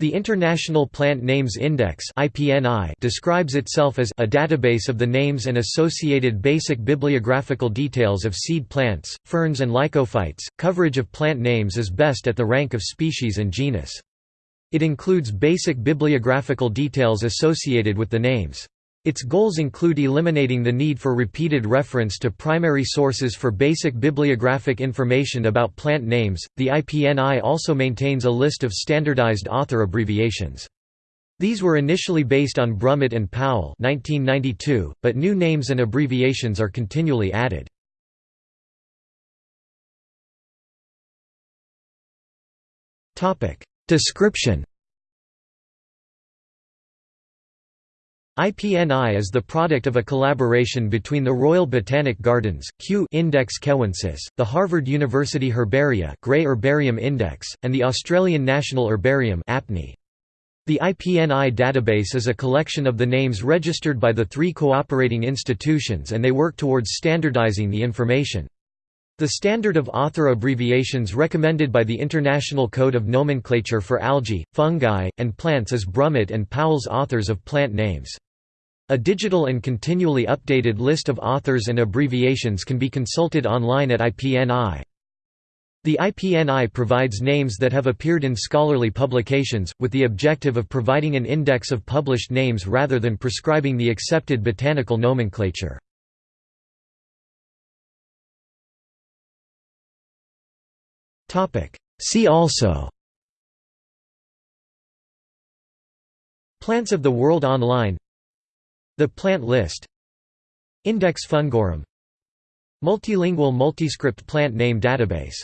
The International Plant Names Index describes itself as a database of the names and associated basic bibliographical details of seed plants, ferns and lycophytes. Coverage of plant names is best at the rank of species and genus. It includes basic bibliographical details associated with the names. Its goals include eliminating the need for repeated reference to primary sources for basic bibliographic information about plant names. The IPNI also maintains a list of standardized author abbreviations. These were initially based on Brummitt and Powell 1992, but new names and abbreviations are continually added. Description IPNI is the product of a collaboration between the Royal Botanic Gardens Kew Index Kewensis, the Harvard University Herbaria Gray Herbarium Index, and the Australian National Herbarium APNI. The IPNI database is a collection of the names registered by the three cooperating institutions and they work towards standardizing the information. The standard of author abbreviations recommended by the International Code of Nomenclature for Algae, Fungi, and Plants is Brummitt and Powell's authors of plant names. A digital and continually updated list of authors and abbreviations can be consulted online at IPNI. The IPNI provides names that have appeared in scholarly publications, with the objective of providing an index of published names rather than prescribing the accepted botanical nomenclature. See also Plants of the World Online the plant list. Index Fungorum. Multilingual multiscript plant name database